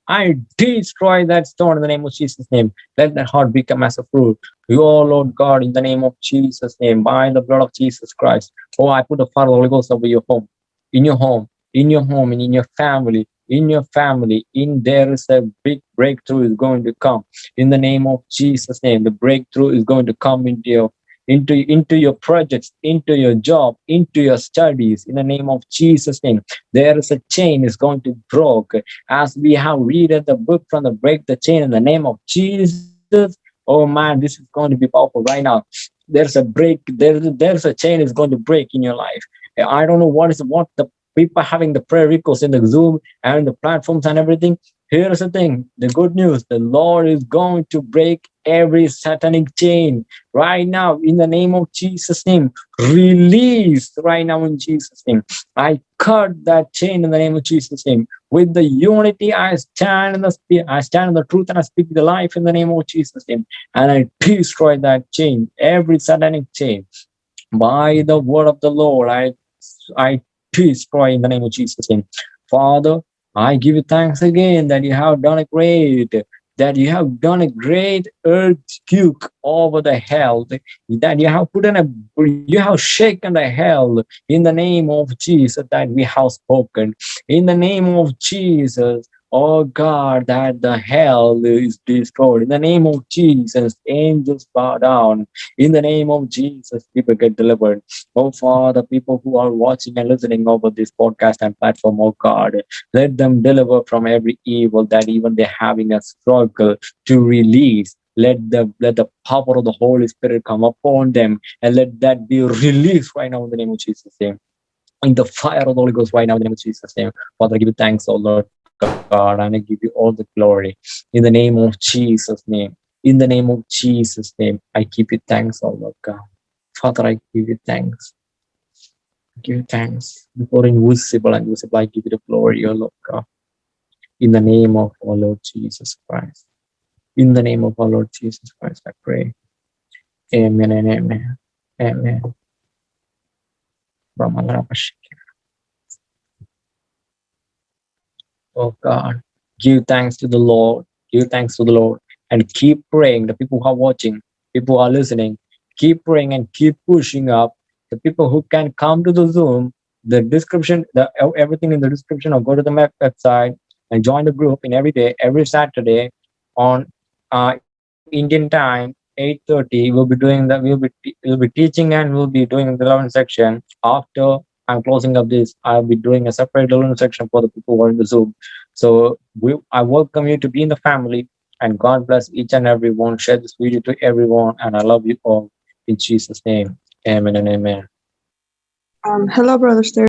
I. Destroy that stone in the name of Jesus' name. Let that heart become as a fruit. You, oh Lord God, in the name of Jesus' name, by the blood of Jesus Christ. Oh, I put the fire of the Holy Ghost over your home, in your home, in your home, and in your family, in your family. In there is a big breakthrough is going to come. In the name of Jesus' name, the breakthrough is going to come into your into, into your projects, into your job, into your studies in the name of Jesus' name. There is a chain is going to broke. As we have read the book from the break the chain in the name of Jesus. Oh man, this is going to be powerful right now. There's a break, there's there's a chain is going to break in your life. I don't know what is what the people having the prayer requests in the Zoom and the platforms and everything. Here's the thing, the good news, the Lord is going to break every satanic chain right now in the name of Jesus name. Release right now in Jesus name. I cut that chain in the name of Jesus name. With the unity, I stand in the spirit, I stand in the truth and I speak the life in the name of Jesus name. And I destroy that chain, every satanic chain. By the word of the Lord, I, I destroy in the name of Jesus name. Father, I give you thanks again that you have done a great, that you have done a great earthquake over the hell, that you have put in a, you have shaken the hell in the name of Jesus that we have spoken. In the name of Jesus, Oh God, that the hell is destroyed. In the name of Jesus, angels bow down. In the name of Jesus, people get delivered. Oh Father, people who are watching and listening over this podcast and platform, oh God, let them deliver from every evil that even they're having a struggle to release let the let the power of the Holy Spirit come upon them and let that be released right now in the name of Jesus' name. In the fire of the Holy Ghost right now in the name of Jesus' name. Father, I give you thanks, oh Lord. God, and I give you all the glory. In the name of Jesus' name, in the name of Jesus' name, I give you thanks, oh Lord God. Father, I give you thanks. I Give you thanks before invisible and visible. I give you the glory, O Lord God. In the name of our Lord Jesus Christ. In the name of our Lord Jesus Christ, I pray. Amen and amen. Amen. Oh God, give thanks to the Lord. Give thanks to the Lord and keep praying. The people who are watching, people who are listening, keep praying and keep pushing up. The people who can come to the Zoom, the description, the everything in the description, or go to the map website and join the group in every day, every Saturday on uh, Indian time, 8:30. We'll be doing that. We'll be we'll be teaching and we'll be doing the 11 section. After I'm closing up this, I'll be doing a separate 11 section for the people who are in the Zoom. So we, I welcome you to be in the family and God bless each and every one. Share this video to everyone, and I love you all in Jesus' name. Amen and amen. Um, hello, Brother.